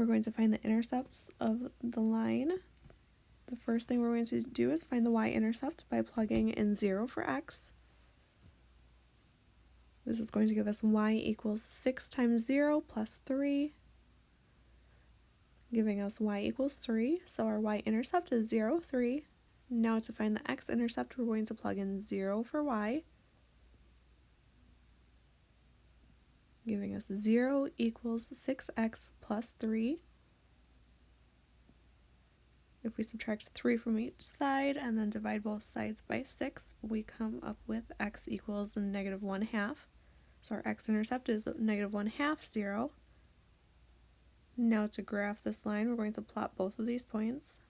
we're going to find the intercepts of the line. The first thing we're going to do is find the y-intercept by plugging in 0 for x. This is going to give us y equals 6 times 0 plus 3, giving us y equals 3. So our y-intercept is 0, 3. Now to find the x-intercept, we're going to plug in 0 for y, giving us 0 equals 6x plus 3. If we subtract 3 from each side and then divide both sides by 6, we come up with x equals negative 1 half. So our x-intercept is negative 1 half 0. Now to graph this line, we're going to plot both of these points.